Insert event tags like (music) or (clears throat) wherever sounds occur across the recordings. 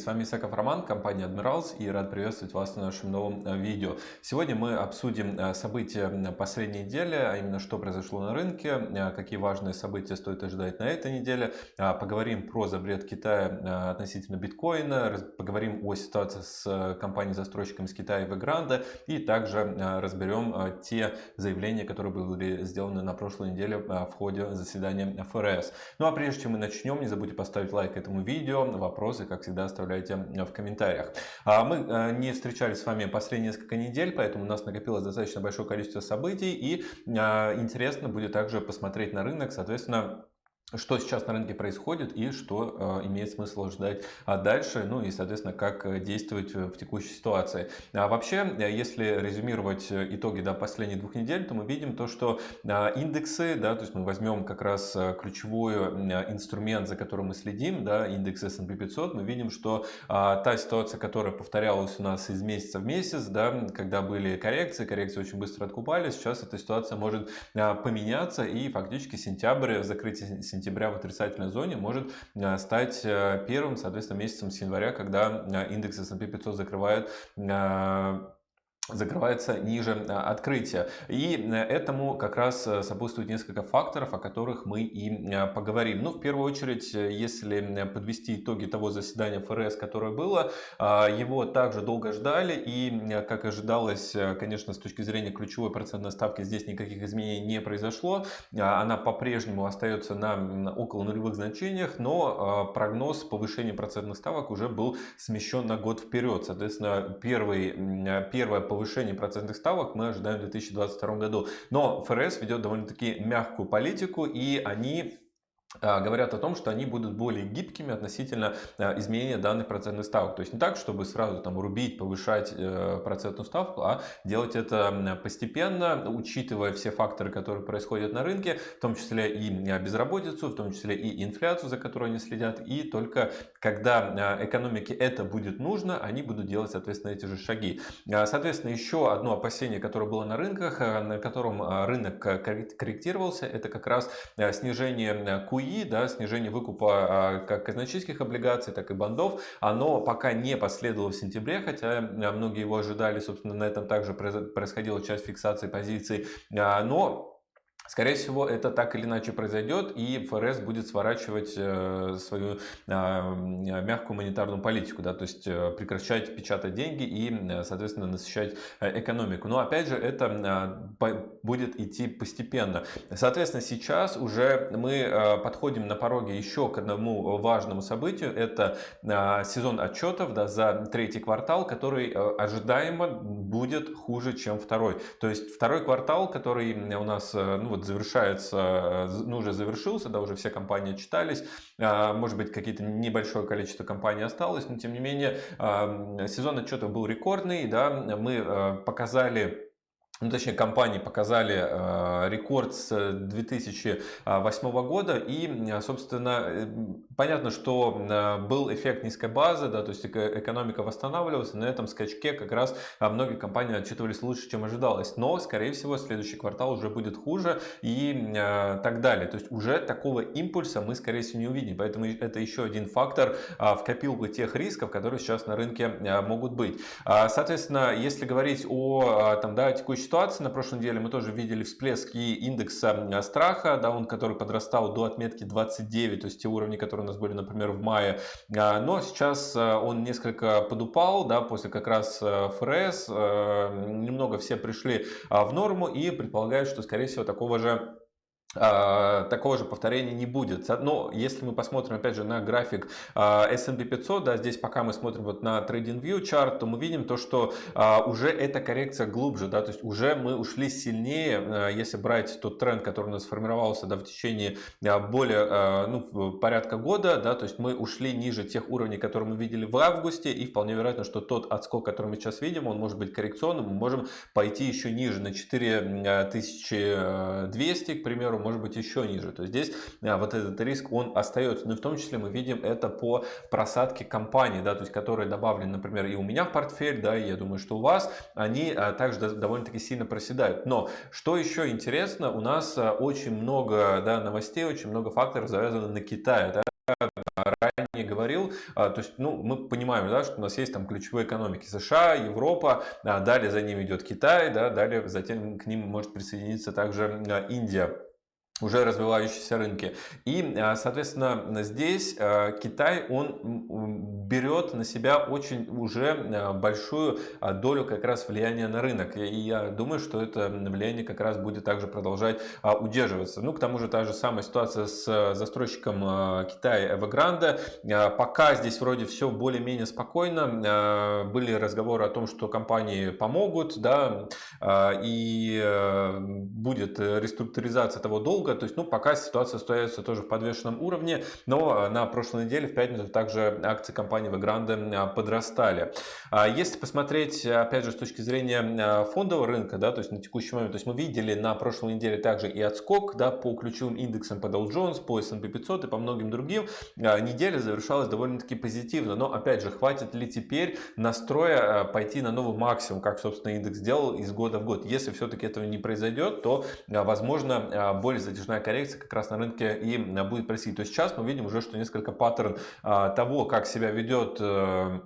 С вами Исаков Роман, компания Admirals и рад приветствовать вас на нашем новом э, видео. Сегодня мы обсудим э, события последней недели, а именно что произошло на рынке, э, какие важные события стоит ожидать на этой неделе. Поговорим про запрет Китая относительно биткоина, поговорим о ситуации с компанией-застройщиком из Китая Evergrande и также разберем те заявления, которые были сделаны на прошлой неделе в ходе заседания ФРС. Ну а прежде чем мы начнем, не забудьте поставить лайк этому видео, вопрос вопросы, как всегда, оставляйте э, в комментариях. А мы э, не встречались с вами последние несколько недель, поэтому у нас накопилось достаточно большое количество событий. И э, интересно будет также посмотреть на рынок, соответственно, что сейчас на рынке происходит и что э, имеет смысл ждать а дальше, ну и, соответственно, как э, действовать в текущей ситуации. А вообще, э, если резюмировать итоги до последних двух недель, то мы видим то, что индексы, да, то есть мы возьмем как раз ключевой инструмент, за которым мы следим, да, индекс S&P 500, мы видим, что а, та ситуация, которая повторялась у нас из месяца в месяц, да, когда были коррекции, коррекции очень быстро откупались, сейчас эта ситуация может поменяться и фактически сентябрь, закрытие сентября сентября в отрицательной зоне может э, стать э, первым, соответственно, месяцем с января, когда э, индекс S&P 500 закрывает закрывается ниже а, открытия. И э, этому как раз э, сопутствует несколько факторов, о которых мы и э, поговорим. Ну, в первую очередь, если подвести итоги того заседания ФРС, которое было, а, его также долго ждали, и, как ожидалось, конечно, с точки зрения ключевой процентной ставки здесь никаких изменений не произошло. Она по-прежнему остается на около нулевых значениях, но прогноз повышения процентных ставок уже был смещен на год вперед. Соответственно, первый, первое повышение повышения процентных ставок мы ожидаем в 2022 году. Но ФРС ведет довольно-таки мягкую политику, и они говорят о том, что они будут более гибкими относительно а, изменения данных процентных ставок. То есть не так, чтобы сразу там рубить, повышать э, процентную ставку, а делать это постепенно, учитывая все факторы, которые происходят на рынке, в том числе и а, безработицу, в том числе и инфляцию, за которой они следят. И только когда экономике это будет нужно, они будут делать, соответственно, эти же шаги. Соответственно, еще одно опасение, которое было на рынках, на котором рынок корректировался, это как раз снижение QE QE, да, снижение выкупа а, как казначейских облигаций, так и бандов, оно пока не последовало в сентябре, хотя а, многие его ожидали, собственно, на этом также происходила часть фиксации позиций, а, но Скорее всего, это так или иначе произойдет, и ФРС будет сворачивать э, свою а, мягкую монетарную политику, да, то есть э, прекращать печатать деньги и, э, соответственно, насыщать экономику. Но, опять же, это а, будет идти постепенно. Соответственно, сейчас уже мы подходим на пороге еще к одному важному событию. Это а, сезон отчетов да, за третий квартал, который ожидаемо будет хуже, чем второй. То есть второй квартал, который у нас ну, вот завершается, ну уже завершился, да, уже все компании читались, а, может быть какие-то небольшое количество компаний осталось, но тем не менее сезон отчетов был рекордный, да, мы показали ну, точнее, компании показали э, рекорд с 2008 года. И, собственно, э, понятно, что э, был эффект низкой базы, да, то есть экономика восстанавливалась. На этом скачке как раз многие компании отчитывались лучше, чем ожидалось. Но, скорее всего, следующий квартал уже будет хуже и так далее. То есть уже такого импульса мы, скорее всего, не увидим. Поэтому это еще один фактор в копилку тех рисков, которые сейчас на рынке могут быть. Соответственно, если говорить о там, да, текущей ситуации. На прошлой неделе мы тоже видели всплески индекса страха, да, он, который подрастал до отметки 29, то есть те уровни, которые у нас были, например, в мае. А, но сейчас а, он несколько подупал, да, после как раз а, ФРС. Немного все пришли в норму и предполагают, что, скорее всего, такого же а, такого же повторения не будет. Но если мы посмотрим опять же на график а, S&P 500, да, здесь пока мы смотрим вот на TradingView чарт, то мы видим то, что а, уже эта коррекция глубже, да, то есть уже мы ушли сильнее, если брать тот тренд, который у нас сформировался да, в течение более ну, порядка года, да, то есть мы ушли ниже тех уровней, которые мы видели в августе, и вполне вероятно, что тот отскок, который мы сейчас видим, он может быть коррекционным, мы можем пойти еще ниже, на 4200, к примеру, может быть еще ниже. То есть здесь а, вот этот риск он остается. Но в том числе мы видим это по просадке компаний, да, то есть которые добавлены, например, и у меня в портфель, да, и я думаю, что у вас, они а, также довольно-таки сильно проседают. Но что еще интересно, у нас а, очень много да, новостей, очень много факторов завязано на Китае. Да? Ранее говорил, то есть, ну, мы понимаем, да, что у нас есть там ключевые экономики США, Европа, далее за ними идет Китай, да, далее затем к ним может присоединиться также Индия уже развивающиеся рынки. И, соответственно, здесь Китай, он берет на себя очень уже э, большую долю как раз влияния на рынок. И я думаю, что это влияние как раз будет также продолжать а, удерживаться. Ну, к тому же та же самая ситуация с э, застройщиком э, Китая Evergrande. Пока здесь вроде все более-менее спокойно. Были разговоры о том, что компании помогут, да, и будет реструктуризация того долга. То есть, ну, пока ситуация остается тоже в подвешенном уровне, но на прошлой неделе в пятницу также акции компании компании Evergrande а, подрастали. А если посмотреть, опять же, с точки зрения а, фондового рынка, да, то есть на текущий момент, то есть мы видели на прошлой неделе также и отскок да, по ключевым индексам по Dow Jones, по S&P 500 и по многим другим. Неделя завершалась довольно-таки позитивно, но опять же, хватит ли теперь настроя пойти на новый максимум, как, собственно, индекс сделал из года в год. Если все-таки этого не произойдет, то, возможно, более затяжная коррекция как раз на рынке и будет происходить. То есть сейчас мы видим уже, что несколько паттерн того, как себя ведет ведет э,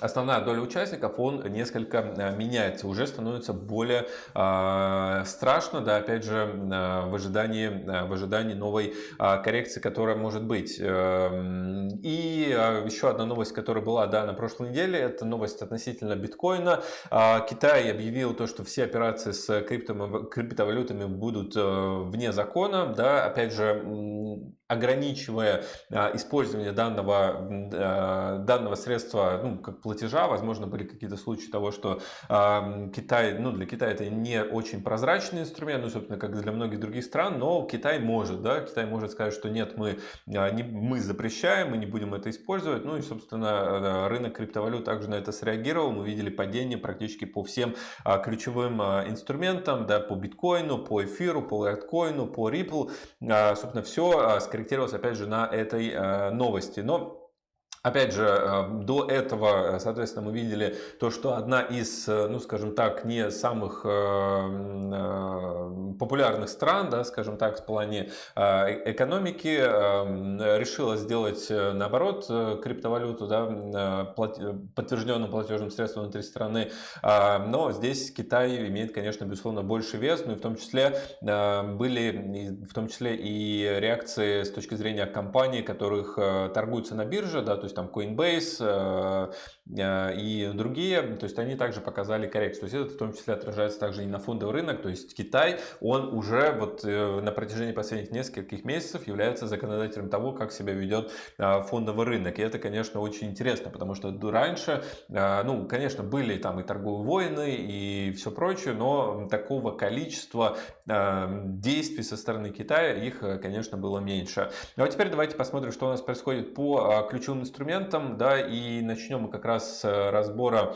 основная доля участников, он несколько э, меняется, уже становится более э, страшно, да, опять же, э, в ожидании, в ожидании новой э, коррекции, которая может быть. Эм, и э, еще одна новость, которая была, да, на прошлой неделе, это новость относительно биткоина. Э, Китай объявил то, что все операции с крипто, криптовалютами будут э, вне закона, да, опять же, ограничивая а, использование данного, а, данного средства ну, как платежа. Возможно, были какие-то случаи того, что а, Китай, ну, для Китая это не очень прозрачный инструмент, ну, собственно, как для многих других стран, но Китай может, да, Китай может сказать, что нет, мы, не, мы запрещаем, мы не будем это использовать. Ну и, собственно, рынок криптовалют также на это среагировал. Мы видели падение практически по всем ключевым инструментам, да, по биткоину, по эфиру, по лайткоину, по Ripple. Собственно, все скорректировалось скорректировалось опять же на этой э, новости. Но Опять же, э, до этого, соответственно, мы видели то, что одна из, э, ну, скажем так, не самых популярных стран, да, скажем так, в плане экономики, решила сделать, наоборот, криптовалюту, да, подтвержденным платежным средством внутри страны. Но здесь Китай имеет, конечно, безусловно, больше вес, ну и в том числе были, в том числе и реакции с точки зрения компаний, которых торгуются на бирже, да, то есть есть там Coinbase э, и другие, то есть они также показали коррекцию. То есть это в том числе отражается также и на фондовый рынок, то есть Китай, он уже вот э, на протяжении последних нескольких месяцев является законодателем того, как себя ведет фондовый рынок. И это, конечно, очень интересно, потому что раньше, ну, конечно, были там и торговые войны и все прочее, но такого количества действий со стороны Китая их, конечно, было меньше. Ну а теперь давайте посмотрим, что у нас происходит по ключевым инструментам, да, и начнем мы как раз с разбора а,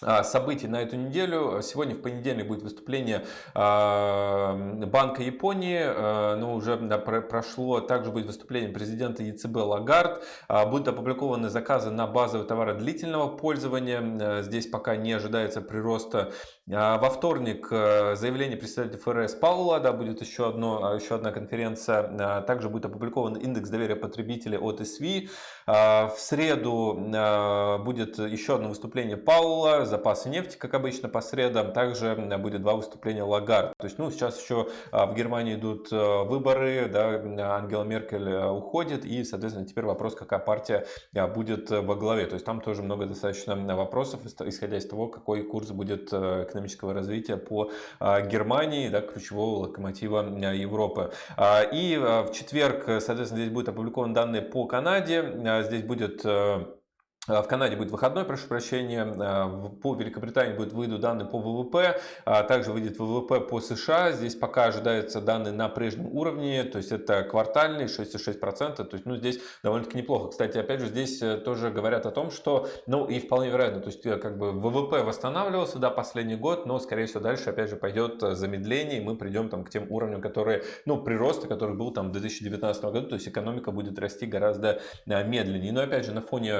событий на эту неделю. Сегодня в понедельник будет выступление а, Банка Японии, а, но уже прошло. Также будет выступление президента ЕЦБ Лагард. Будут опубликованы заказы на базовые товары длительного пользования. Здесь пока не ожидается прироста. Во вторник заявление представителя ФРС Паула, да, будет еще, одно, еще одна конференция. Также будет опубликован индекс доверия потребителей от СВИ. В среду будет еще одно выступление Паула запасы нефти, как обычно, по средам. Также будет два выступления Лагард. То есть, ну, сейчас еще а, в Германии идут а, выборы, да, Ангела Меркель а, уходит, и, соответственно, теперь вопрос, какая партия будет во главе. То есть, там тоже много достаточно вопросов, исходя из того, какой курс будет экономического развития по Германии, да, ключевого локомотива Европы. И в четверг, соответственно, здесь будут опубликованы данные по Канаде. Здесь будет Э, в Канаде будет выходной, прошу прощения. Э, по Великобритании будет выйдут данные по ВВП. А также выйдет ВВП по США. Здесь пока ожидаются данные на прежнем уровне. То есть это квартальный 6,6%. То есть ну, здесь довольно-таки неплохо. Кстати, опять же, здесь э, тоже говорят о том, что, ну и вполне вероятно, то есть как бы ВВП восстанавливался, да, последний год, но скорее всего дальше опять же пойдет замедление. И мы придем там к тем уровням, которые, ну, прироста, который был там в 2019 году. То есть экономика будет расти гораздо медленнее. Но опять же, на фоне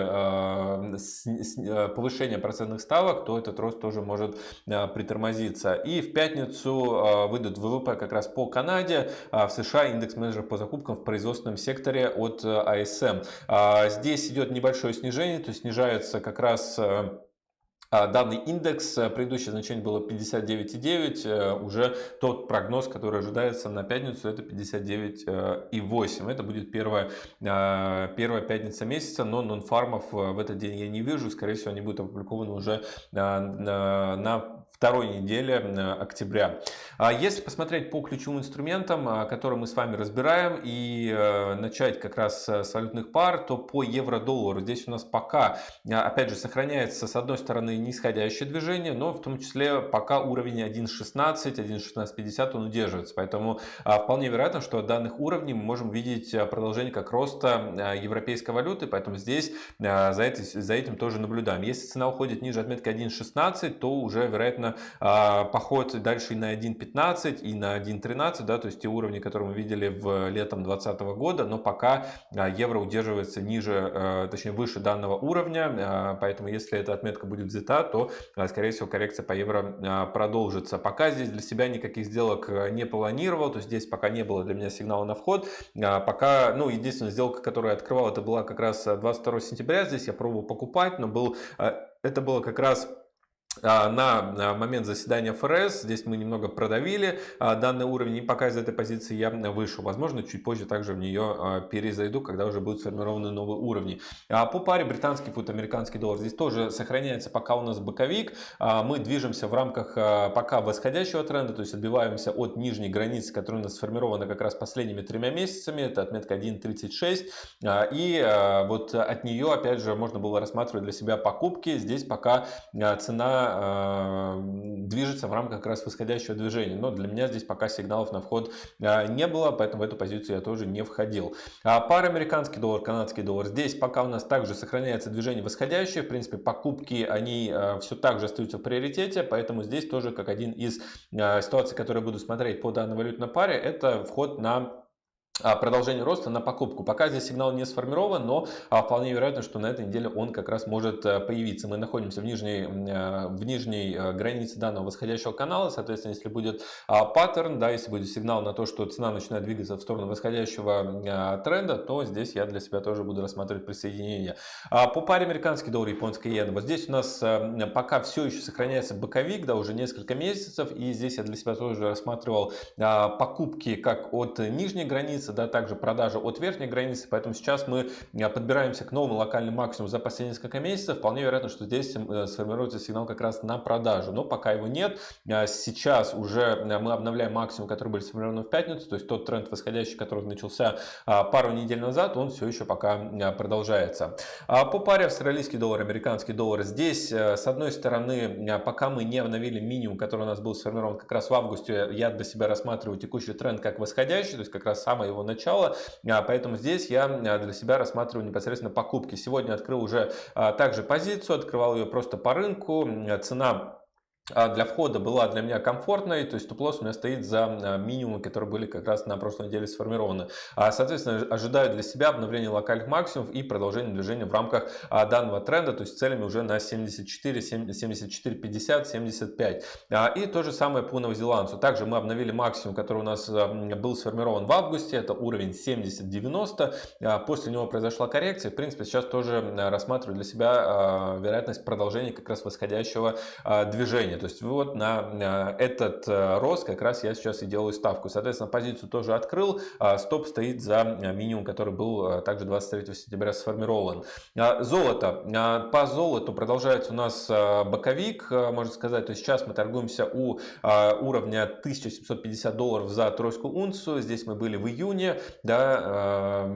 повышения процентных ставок, то этот рост тоже может притормозиться. И в пятницу выйдут ВВП как раз по Канаде, в США индекс менеджеров по закупкам в производственном секторе от ASM. Здесь идет небольшое снижение, то есть снижается как раз а, данный индекс, э, предыдущее значение было 59,9, э, уже тот прогноз, который ожидается на пятницу, это 59,8. Это будет первая, а, первая пятница месяца, но нонфармов э, в этот день я не вижу, скорее всего они будут опубликованы уже на второй неделе октября. А если посмотреть по ключевым инструментам, которые мы с вами разбираем, и начать как раз с валютных пар, то по евро-доллару здесь у нас пока, опять же, сохраняется с одной стороны нисходящее движение, но в том числе пока уровень 1.16, 1.1650 он удерживается. Поэтому вполне вероятно, что от данных уровней мы можем видеть продолжение как роста европейской валюты, поэтому здесь за, этим, за этим тоже наблюдаем. Если цена уходит ниже отметки 1.16, то уже вероятно поход дальше и на 1.15, и на 1.13, да, то есть те уровни, которые мы видели в летом 2020 года, но пока евро удерживается ниже, точнее выше данного уровня, поэтому если эта отметка будет взята да, то, а, скорее всего, коррекция по евро а, продолжится. Пока здесь для себя никаких сделок э, не планировал, то есть здесь пока не было для меня сигнала на вход. А, пока, ну, единственная сделка, которую я открывал, это была как раз 22 э, сентября. Здесь я пробовал покупать, но был, э, это было как раз на момент заседания ФРС. Здесь мы немного продавили а, данный уровень, и пока из этой позиции я вышел. Возможно, чуть позже также в нее а, перезайду, когда уже будут сформированы новые уровни. По паре британский фунт, американский доллар здесь тоже сохраняется пока у нас боковик. Мы движемся в рамках пока восходящего тренда, то есть отбиваемся от нижней границы, которая у нас сформирована как раз последними тремя месяцами. Это отметка 1.36. И вот от нее, опять же, можно было рассматривать для себя покупки. Здесь пока цена Э, движется в рамках как раз восходящего движения. Но для меня здесь пока сигналов на вход э, не было, поэтому в эту позицию я тоже не входил. А пара американский доллар, канадский доллар. Здесь пока у нас также сохраняется движение восходящее. В принципе, покупки, они э, все так же остаются в приоритете, поэтому здесь тоже как один из ситуаций, которые буду смотреть по данной валютной паре, это вход на продолжение роста на покупку. Пока здесь сигнал не сформирован, но а, вполне вероятно, что на этой неделе он как раз может э, появиться. Мы находимся в нижней, э, в нижней э, границе данного восходящего канала, соответственно, если будет а, паттерн, да, если будет сигнал на то, что цена начинает двигаться в сторону восходящего тренда, то здесь я для себя тоже буду рассматривать присоединение. По паре американский доллар, японский иена, вот здесь у нас пока все еще сохраняется боковик, да, уже несколько месяцев, и здесь я для себя тоже рассматривал покупки как от нижней границы, границы, да, также продажи от верхней границы, поэтому сейчас мы э, подбираемся к новому локальному максимуму за последние несколько месяцев. Вполне вероятно, что здесь э, сформируется сигнал как раз на продажу, но пока его нет. Э, сейчас уже мы обновляем максимум, который был сформирован в пятницу, то есть тот тренд восходящий, который начался пару недель назад, он все еще пока продолжается. А по паре австралийский доллар, американский доллар, здесь с одной стороны, пока мы не обновили минимум, который у нас был сформирован как раз в августе, я для себя рассматриваю текущий тренд как восходящий, то есть как раз самое его начала. А, поэтому здесь я а, для себя рассматриваю непосредственно покупки. Сегодня открыл уже а, также позицию, открывал ее просто по рынку. Цена для входа была для меня комфортной, то есть стоп-лосс у меня стоит за а, минимумы, которые были как раз на прошлой неделе сформированы. А, соответственно, ожидаю для себя обновления локальных максимумов и продолжения движения в рамках данного тренда, то есть целями уже на 74, 74, 50, 75. И то же самое по новозеландцу. Также мы обновили максимум, который у нас был сформирован в августе, это уровень 70-90. После него произошла коррекция. В принципе, сейчас тоже рассматриваю для себя вероятность продолжения как раз восходящего движения. То есть вот на этот э, рост как раз я сейчас и делаю ставку. Соответственно, позицию тоже открыл. А стоп стоит за минимум, который был э, также 23 сентября сформирован. А золото. По золоту продолжается у нас э, боковик, можно сказать. То есть сейчас мы торгуемся у уровня 1750 долларов за тройскую унцию. Здесь мы были в июне да,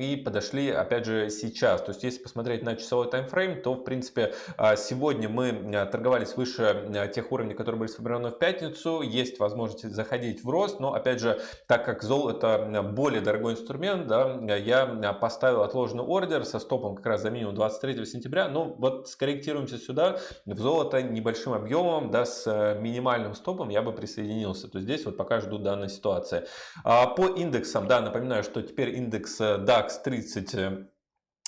и подошли опять же сейчас. То есть если посмотреть на часовой таймфрейм, то в принципе сегодня мы торговались выше Э, тех уровней, которые были сформированы в пятницу. Есть возможность заходить в рост, но опять же, так как золото более дорогой инструмент, да, я поставил отложенный ордер со стопом как раз за минимум 23 сентября. Ну вот скорректируемся сюда, в золото небольшим объемом, да, с э, минимальным стопом я бы присоединился. То есть здесь вот пока жду данной ситуации. А по индексам, да, напоминаю, что теперь индекс э, DAX 30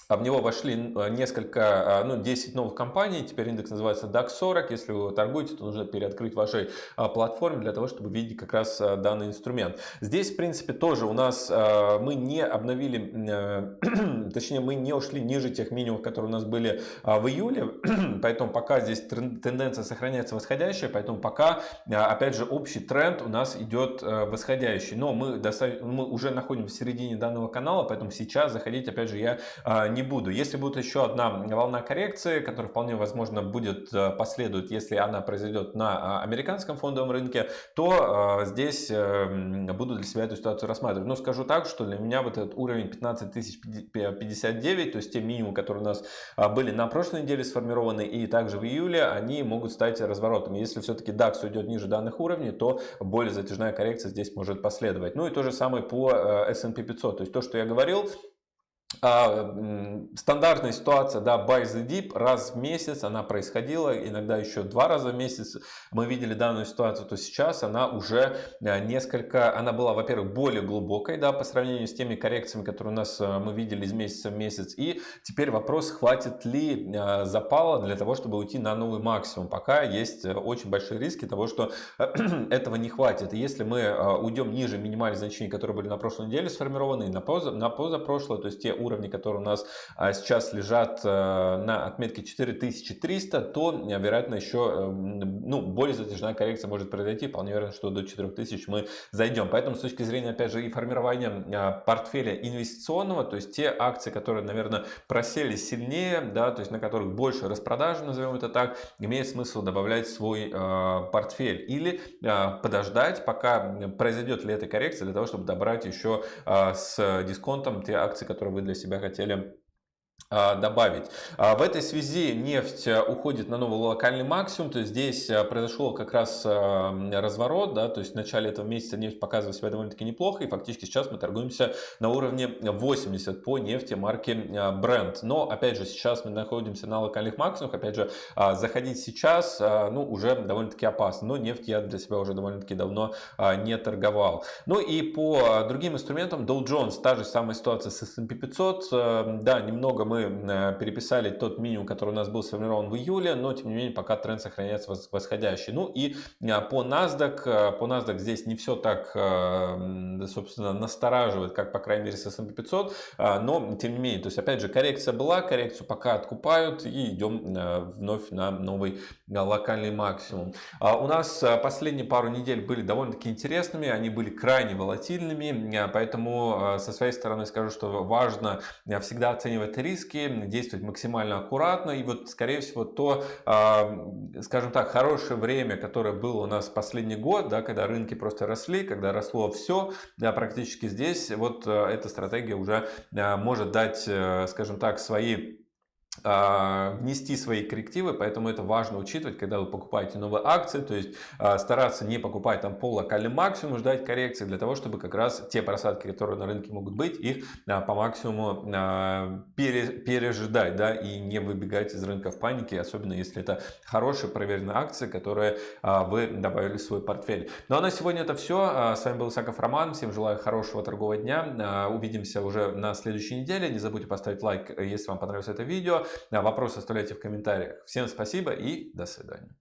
а в него вошли э, несколько, а, ну, 10 новых компаний, теперь индекс называется DAX 40, если вы торгуете, то нужно переоткрыть вашей а, платформе для того, чтобы видеть как раз данный инструмент. Здесь, в принципе, тоже у нас мы не обновили, (clears throat) точнее, мы не ушли ниже тех минимумов, которые у нас были в июле, (clears throat) поэтому пока здесь тенденция сохраняется восходящая, поэтому пока, опять же, общий тренд у нас идет восходящий, но мы, мы уже находимся в середине данного канала, поэтому сейчас заходить, опять же, я не буду. Если будет еще одна волна коррекции, которая вполне возможно будет э, последовать, если она произойдет на а, американском фондовом рынке, то э, здесь э, буду для себя эту ситуацию рассматривать. Но скажу так, что для меня вот этот уровень 15059, то есть те минимумы, которые у нас а, были на прошлой неделе сформированы и также в июле, они могут стать разворотом. Если все-таки DAX уйдет ниже данных уровней, то более затяжная коррекция здесь может последовать. Ну и то же самое по S&P 500. То есть то, что я говорил, а, стандартная ситуация, да, buy the dip раз в месяц она происходила, иногда еще два раза в месяц. Мы видели данную ситуацию, то сейчас она уже э, несколько, она была, во-первых, более глубокой, да, по сравнению с теми коррекциями, которые у нас э, мы видели из месяца в месяц, и теперь вопрос, хватит ли э, запала для того, чтобы уйти на новый максимум, пока есть очень большие риски того, что (clears throat) этого не хватит, и если мы уйдем ниже минимальных значений, которые были на прошлой неделе сформированы, и на, поза, на позапрошлой, то есть те уровни, которые у нас а, сейчас лежат э, на отметке 4300, то, э, вероятно, еще э, ну, более затяжная коррекция может произойти. Вполне вероятно, что до 4000 мы зайдем. Поэтому с точки зрения, опять же, и формирования а, портфеля инвестиционного, то есть те акции, которые, наверное, просели сильнее, да, то есть на которых больше распродажи, назовем это так, имеет смысл добавлять свой портфель или подождать, пока произойдет ли эта коррекция, для того, чтобы добрать еще с дисконтом те акции, которые вы для себя хотели добавить. А, в этой связи нефть э, уходит на новый локальный максимум, то есть здесь э, произошел как раз э, разворот, да, то есть в начале этого месяца нефть показывает себя довольно-таки неплохо, и фактически сейчас мы торгуемся на уровне 80 по нефти марки Brent. Но, опять же, сейчас мы находимся на локальных максимумах, опять же, а, заходить сейчас, ну, уже довольно-таки опасно, но нефть я для себя уже довольно-таки давно не торговал. Ну и по другим инструментам Dow Jones, та же самая ситуация с S&P 500, да, немного мы э, переписали тот минимум, который у нас был сформирован в июле, но тем не менее пока тренд сохраняется восходящий. Ну и э, по NASDAQ, э, по NASDAQ здесь не все так, собственно, настораживает, как по крайней мере с S&P 500, но тем не менее, то есть опять же коррекция была, коррекцию пока откупают и идем вновь на новый локальный максимум. А у нас последние пару недель были довольно-таки интересными, они были крайне волатильными, поэтому со своей стороны скажу, что важно всегда оценивать риск, риски, действовать максимально аккуратно. И вот, скорее всего, то, а, скажем так, хорошее время, которое было у нас последний год, да, когда рынки просто росли, когда росло все, да, практически здесь, вот э, эта стратегия уже э, может дать, э, скажем так, свои а, внести свои коррективы, поэтому это важно учитывать, когда вы покупаете новые акции, то есть а, стараться не покупать там пол локальный максимум, ждать коррекции для того, чтобы как раз те просадки, которые на рынке могут быть, их а, по максимуму пере, пережидать, да, и не выбегать из рынка в панике, особенно если это хорошие проверенные акции, которые вы добавили в свой портфель. Ну а на сегодня это все. С вами был Исаков Роман. Всем желаю хорошего торгового дня. Увидимся уже на следующей неделе. Не забудьте поставить лайк, если вам понравилось это видео. Вопросы оставляйте в комментариях. Всем спасибо и до свидания.